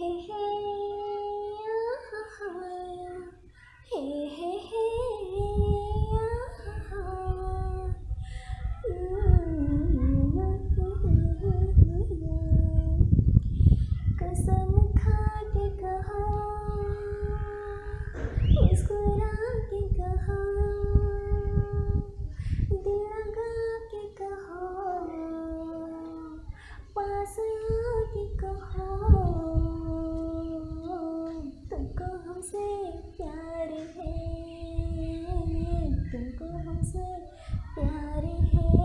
हे हे हे हे हे कसम खा के कहा मुस्कुरा के कहा दिल के पास आके कहा हमसे प्यार है। तुमको हमसे प्यार है।